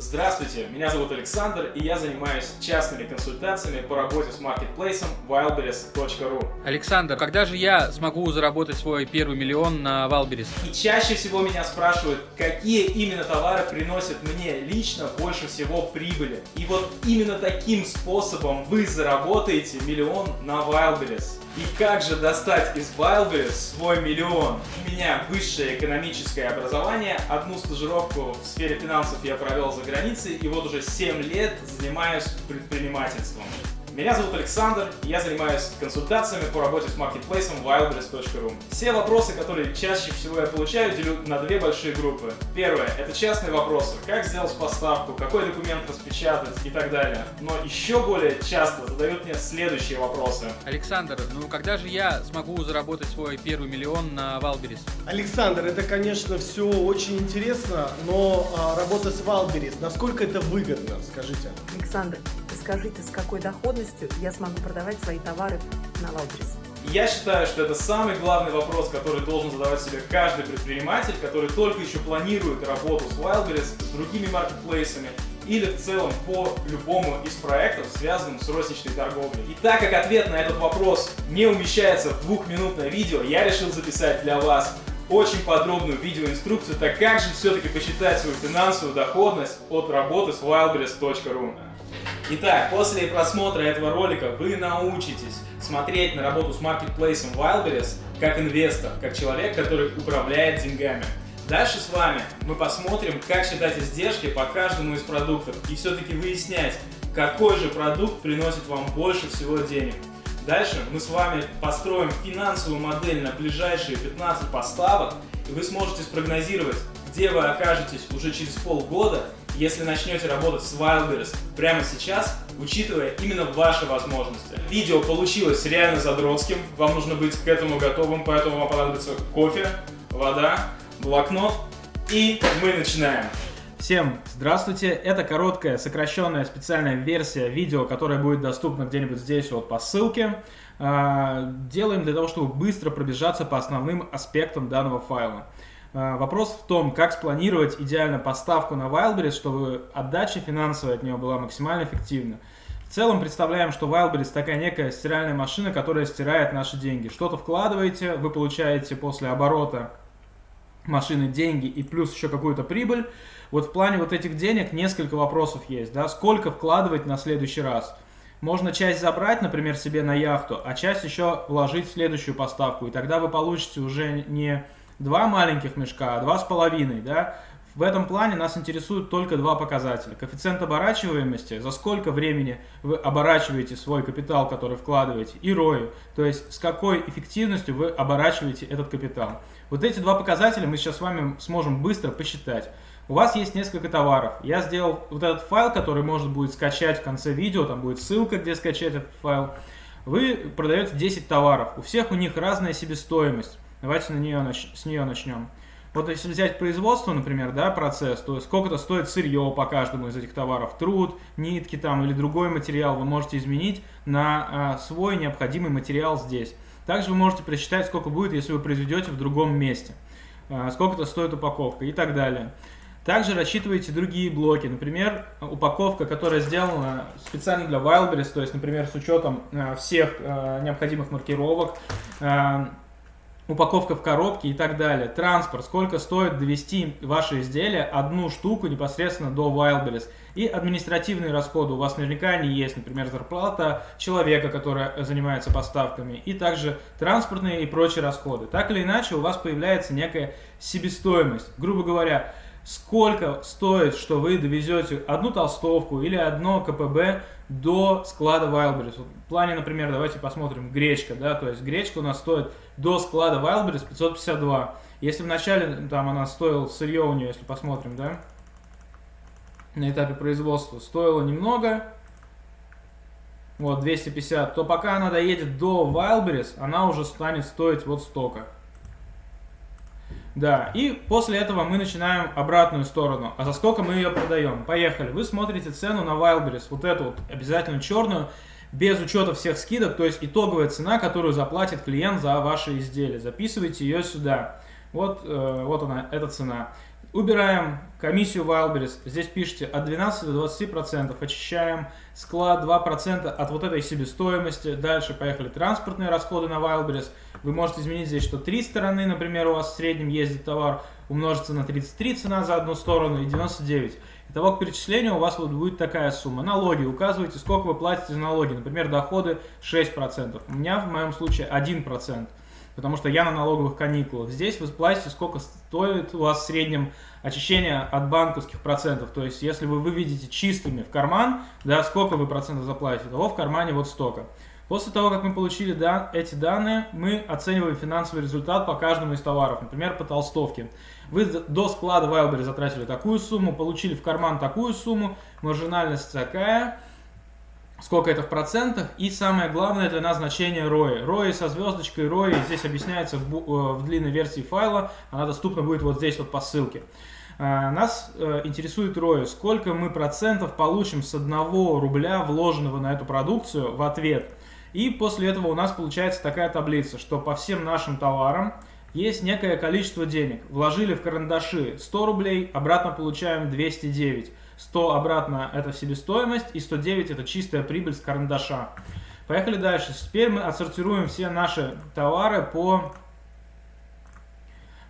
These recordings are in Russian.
Здравствуйте, меня зовут Александр, и я занимаюсь частными консультациями по работе с маркетплейсом wildberries.ru. Александр, когда же я смогу заработать свой первый миллион на Wildberries? И чаще всего меня спрашивают, какие именно товары приносят мне лично больше всего прибыли. И вот именно таким способом вы заработаете миллион на Wildberries. И как же достать из Wildberries свой миллион? У меня высшее экономическое образование, одну стажировку в сфере финансов я провел за границей, и вот уже 7 лет занимаюсь предпринимательством. Меня зовут Александр, и я занимаюсь консультациями по работе с маркетплейсом wildberries.ru. Все вопросы, которые чаще всего я получаю, делю на две большие группы. Первое – это частные вопросы. Как сделать поставку, какой документ распечатать и так далее. Но еще более часто задают мне следующие вопросы. Александр, ну когда же я смогу заработать свой первый миллион на Wildberries? Александр, это, конечно, все очень интересно, но а, работа с Wildberries, насколько это выгодно, скажите? Александр, скажите, с какой доходностью я смогу продавать свои товары на Wildberries? Я считаю, что это самый главный вопрос, который должен задавать себе каждый предприниматель, который только еще планирует работу с Wildberries, с другими маркетплейсами или в целом по любому из проектов, связанным с розничной торговлей. И так как ответ на этот вопрос не умещается в двухминутное видео, я решил записать для вас очень подробную видеоинструкцию, так как же все-таки посчитать свою финансовую доходность от работы с wildberries.ru. Итак, после просмотра этого ролика вы научитесь смотреть на работу с маркетплейсом Wildberries как инвестор, как человек, который управляет деньгами. Дальше с вами мы посмотрим, как считать издержки по каждому из продуктов и все-таки выяснять, какой же продукт приносит вам больше всего денег. Дальше мы с вами построим финансовую модель на ближайшие 15 поставок, и вы сможете спрогнозировать, где вы окажетесь уже через полгода если начнете работать с Wildberries прямо сейчас, учитывая именно ваши возможности. Видео получилось реально задротским, вам нужно быть к этому готовым, поэтому вам понадобится кофе, вода, блокнот и мы начинаем. Всем здравствуйте! Это короткая, сокращенная специальная версия видео, которая будет доступна где-нибудь здесь вот по ссылке. А, делаем для того, чтобы быстро пробежаться по основным аспектам данного файла. А, вопрос в том, как спланировать идеально поставку на Wildberries, чтобы отдача финансовая от нее была максимально эффективна. В целом представляем, что Wildberries такая некая стиральная машина, которая стирает наши деньги. Что-то вкладываете, вы получаете после оборота машины деньги и плюс еще какую-то прибыль. Вот в плане вот этих денег несколько вопросов есть. Да? Сколько вкладывать на следующий раз? Можно часть забрать, например, себе на яхту, а часть еще вложить в следующую поставку. И тогда вы получите уже не два маленьких мешка, два с половиной, да, в этом плане нас интересуют только два показателя. Коэффициент оборачиваемости, за сколько времени вы оборачиваете свой капитал, который вкладываете, и ROI, то есть с какой эффективностью вы оборачиваете этот капитал. Вот эти два показателя мы сейчас с вами сможем быстро посчитать. У вас есть несколько товаров. Я сделал вот этот файл, который можно будет скачать в конце видео, там будет ссылка, где скачать этот файл. Вы продаете 10 товаров, у всех у них разная себестоимость. Давайте на нее, с нее начнем. Вот если взять производство, например, да, процесс, то сколько-то стоит сырье по каждому из этих товаров, труд, нитки там или другой материал вы можете изменить на а, свой необходимый материал здесь. Также вы можете просчитать, сколько будет, если вы произведете в другом месте, а, сколько-то стоит упаковка и так далее. Также рассчитываете другие блоки, например, упаковка, которая сделана специально для Wildberries, то есть, например, с учетом а, всех а, необходимых маркировок, а, упаковка в коробке и так далее. Транспорт, сколько стоит довести ваше изделие, одну штуку непосредственно до Wildberries. И административные расходы у вас наверняка они есть, например, зарплата человека, который занимается поставками, и также транспортные и прочие расходы. Так или иначе у вас появляется некая себестоимость. Грубо говоря, сколько стоит, что вы довезете одну толстовку или одно КПБ до склада Wildberries. Вот в плане, например, давайте посмотрим гречка, да, то есть гречка у нас стоит до склада Wildberries 552. Если вначале там она стоила, сырье у нее, если посмотрим, да, на этапе производства, стоило немного, вот 250, то пока она доедет до Wildberries, она уже станет стоить вот столько. Да, и после этого мы начинаем обратную сторону. А за сколько мы ее продаем? Поехали. Вы смотрите цену на Wildberries, вот эту вот обязательно черную, без учета всех скидок, то есть итоговая цена, которую заплатит клиент за ваши изделия. Записывайте ее сюда. Вот, э, вот она, эта цена. Убираем комиссию Wildberries. Здесь пишите от 12 до 20%. Очищаем склад 2% от вот этой себестоимости. Дальше поехали транспортные расходы на Wildberries. Вы можете изменить здесь, что три стороны, например, у вас в среднем ездит товар, умножится на 33 цена за одну сторону и 99. Итого к перечислению у вас вот будет такая сумма. Налоги. Указывайте, сколько вы платите за налоги. Например, доходы 6%. У меня в моем случае 1%. Потому что я на налоговых каникулах. Здесь вы платите, сколько стоит у вас в среднем очищение от банковских процентов. То есть, если вы выведете чистыми в карман, да, сколько вы процентов заплатите, того в кармане вот столько. После того, как мы получили да, эти данные, мы оцениваем финансовый результат по каждому из товаров. Например, по толстовке. Вы до склада Wildberry затратили такую сумму, получили в карман такую сумму, маржинальность такая, сколько это в процентах, и самое главное для нас значение ROI. ROI со звездочкой ROI здесь объясняется в, э, в длинной версии файла, она доступна будет вот здесь вот по ссылке. Э, нас э, интересует ROI, сколько мы процентов получим с одного рубля, вложенного на эту продукцию, в ответ. И после этого у нас получается такая таблица, что по всем нашим товарам есть некое количество денег. Вложили в карандаши 100 рублей, обратно получаем 209. 100 обратно это себестоимость и 109 это чистая прибыль с карандаша. Поехали дальше. Теперь мы отсортируем все наши товары по,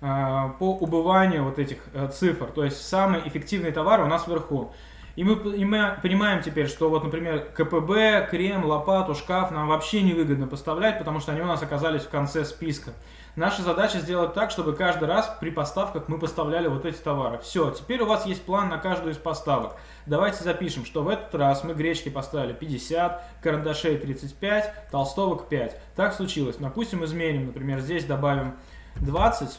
э, по убыванию вот этих э, цифр. То есть самые эффективные товары у нас вверху. И мы, понимаем теперь, что вот, например, КПБ, крем, лопату, шкаф нам вообще невыгодно поставлять, потому что они у нас оказались в конце списка. Наша задача сделать так, чтобы каждый раз при поставках мы поставляли вот эти товары. Все, теперь у вас есть план на каждую из поставок. Давайте запишем, что в этот раз мы гречки поставили 50, карандашей 35, толстовок 5. Так случилось. Допустим, изменим, например, здесь добавим 20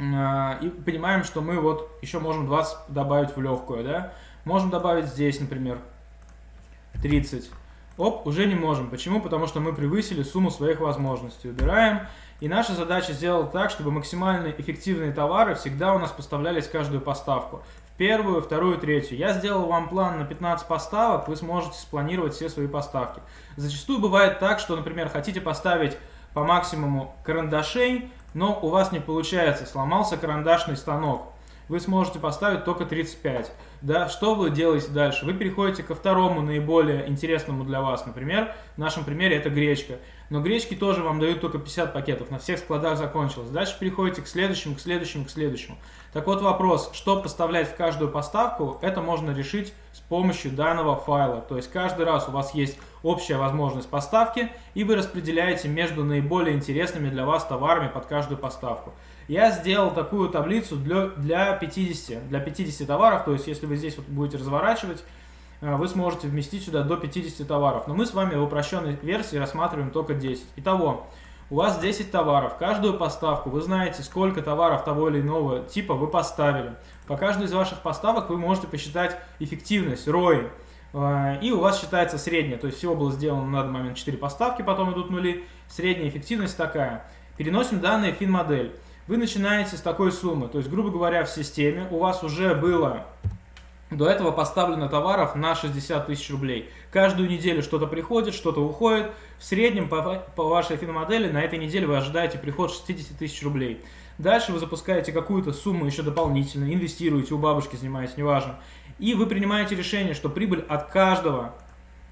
а, и понимаем, что мы вот еще можем 20 добавить в легкую, да? Можем добавить здесь, например, 30. Оп, уже не можем. Почему? Потому что мы превысили сумму своих возможностей. Убираем. И наша задача сделать так, чтобы максимально эффективные товары всегда у нас поставлялись каждую поставку. В первую, вторую, третью. Я сделал вам план на 15 поставок, вы сможете спланировать все свои поставки. Зачастую бывает так, что, например, хотите поставить по максимуму карандашей, но у вас не получается, сломался карандашный станок. Вы сможете поставить только 35. Да, что вы делаете дальше? Вы переходите ко второму наиболее интересному для вас, например, в нашем примере это гречка. Но гречки тоже вам дают только 50 пакетов, на всех складах закончилось. Дальше переходите к следующему, к следующему, к следующему. Так вот вопрос, что поставлять в каждую поставку, это можно решить с помощью данного файла. То есть каждый раз у вас есть общая возможность поставки, и вы распределяете между наиболее интересными для вас товарами под каждую поставку. Я сделал такую таблицу для, для 50, для 50 товаров, то есть если вы здесь вот будете разворачивать, вы сможете вместить сюда до 50 товаров. Но мы с вами в упрощенной версии рассматриваем только 10. Итого, у вас 10 товаров. Каждую поставку вы знаете, сколько товаров того или иного типа вы поставили. По каждой из ваших поставок вы можете посчитать эффективность, ROI. Э, и у вас считается средняя. То есть всего было сделано на данный момент 4 поставки, потом идут нули. Средняя эффективность такая. Переносим данные в фин-модель вы начинаете с такой суммы. То есть, грубо говоря, в системе у вас уже было до этого поставлено товаров на 60 тысяч рублей. Каждую неделю что-то приходит, что-то уходит. В среднем по, по вашей финмодели на этой неделе вы ожидаете приход 60 тысяч рублей. Дальше вы запускаете какую-то сумму еще дополнительно, инвестируете, у бабушки занимаетесь, неважно. И вы принимаете решение, что прибыль от каждого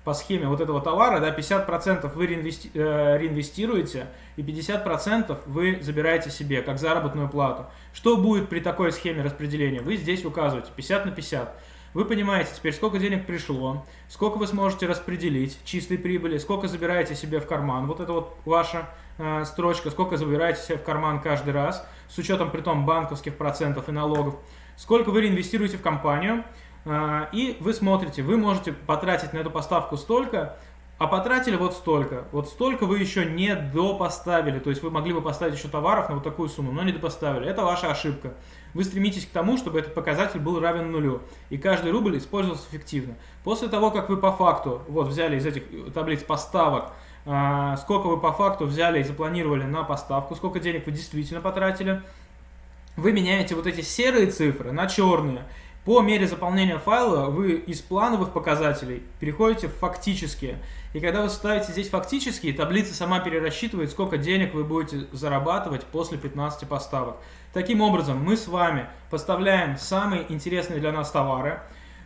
по схеме вот этого товара, да, 50% вы реинвести, э, реинвестируете и 50% вы забираете себе как заработную плату. Что будет при такой схеме распределения? Вы здесь указываете 50 на 50. Вы понимаете теперь, сколько денег пришло, сколько вы сможете распределить чистой прибыли, сколько забираете себе в карман, вот это вот ваша э, строчка, сколько забираете себе в карман каждый раз, с учетом при том банковских процентов и налогов, сколько вы реинвестируете в компанию, и вы смотрите, вы можете потратить на эту поставку столько, а потратили вот столько. Вот столько вы еще не допоставили. То есть вы могли бы поставить еще товаров на вот такую сумму, но не допоставили. Это ваша ошибка. Вы стремитесь к тому, чтобы этот показатель был равен нулю. И каждый рубль использовался эффективно. После того, как вы по факту вот взяли из этих таблиц поставок, а, сколько вы по факту взяли и запланировали на поставку, сколько денег вы действительно потратили, вы меняете вот эти серые цифры на черные. По мере заполнения файла вы из плановых показателей переходите в фактические. И когда вы ставите здесь фактические, таблица сама перерасчитывает, сколько денег вы будете зарабатывать после 15 поставок. Таким образом, мы с вами поставляем самые интересные для нас товары.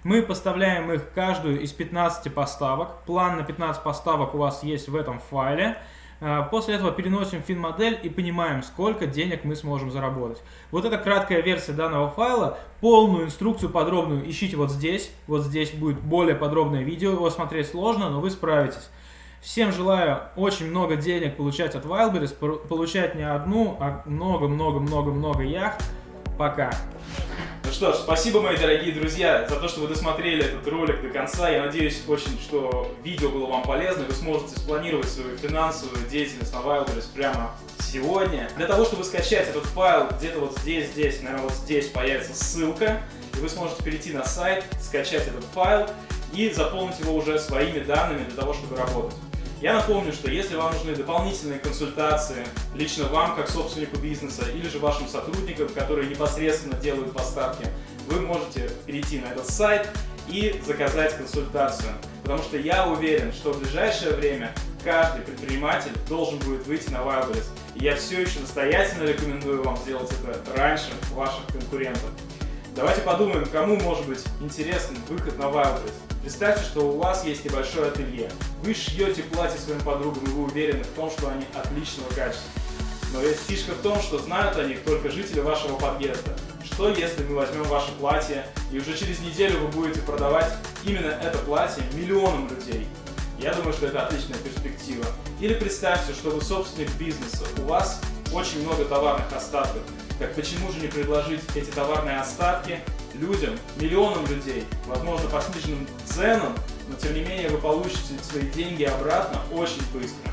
Мы поставляем их каждую из 15 поставок. План на 15 поставок у вас есть в этом файле. А, после этого переносим фин-модель и понимаем, сколько денег мы сможем заработать. Вот это краткая версия данного файла. Полную инструкцию подробную ищите вот здесь. Вот здесь будет более подробное видео. Его смотреть сложно, но вы справитесь. Всем желаю очень много денег получать от Wildberries, получать не одну, а много-много-много-много яхт. Пока! Что ж, спасибо, мои дорогие друзья, за то, что вы досмотрели этот ролик до конца. Я надеюсь очень, что видео было вам полезно, и вы сможете спланировать свою финансовую деятельность на Wildberries прямо сегодня. Для того, чтобы скачать этот файл, где-то вот здесь, здесь, наверное, вот здесь появится ссылка, и вы сможете перейти на сайт, скачать этот файл и заполнить его уже своими данными для того, чтобы работать. Я напомню, что если вам нужны дополнительные консультации, лично вам, как собственнику бизнеса, или же вашим сотрудникам, которые непосредственно делают поставки, вы можете перейти на этот сайт и заказать консультацию. Потому что я уверен, что в ближайшее время каждый предприниматель должен будет выйти на Wildberries. И я все еще настоятельно рекомендую вам сделать это раньше ваших конкурентов. Давайте подумаем, кому может быть интересен выход на Wildberries. Представьте, что у вас есть небольшое ателье. Вы шьете платье своим подругам, и вы уверены в том, что они отличного качества. Но ведь фишка в том, что знают о них только жители вашего подъезда. Что если мы возьмем ваше платье, и уже через неделю вы будете продавать именно это платье миллионам людей? Я думаю, что это отличная перспектива. Или представьте, что вы собственник бизнеса, у вас очень много товарных остатков, так почему же не предложить эти товарные остатки людям, миллионам людей, возможно, по сниженным ценам, но тем не менее вы получите свои деньги обратно очень быстро.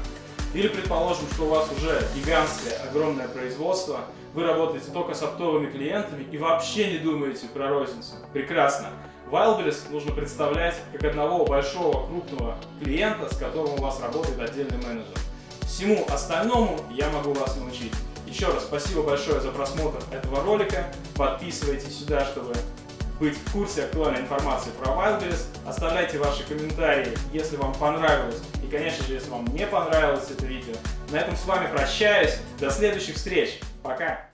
Или предположим, что у вас уже гигантское, огромное производство, вы работаете только с оптовыми клиентами и вообще не думаете про розницу. Прекрасно. Wildberries нужно представлять как одного большого крупного клиента, с которым у вас работает отдельный менеджер. Всему остальному я могу вас научить. Еще раз спасибо большое за просмотр этого ролика. Подписывайтесь сюда, чтобы быть в курсе актуальной информации про Wildberries. Оставляйте ваши комментарии, если вам понравилось. И, конечно же, если вам не понравилось это видео. На этом с вами прощаюсь. До следующих встреч. Пока.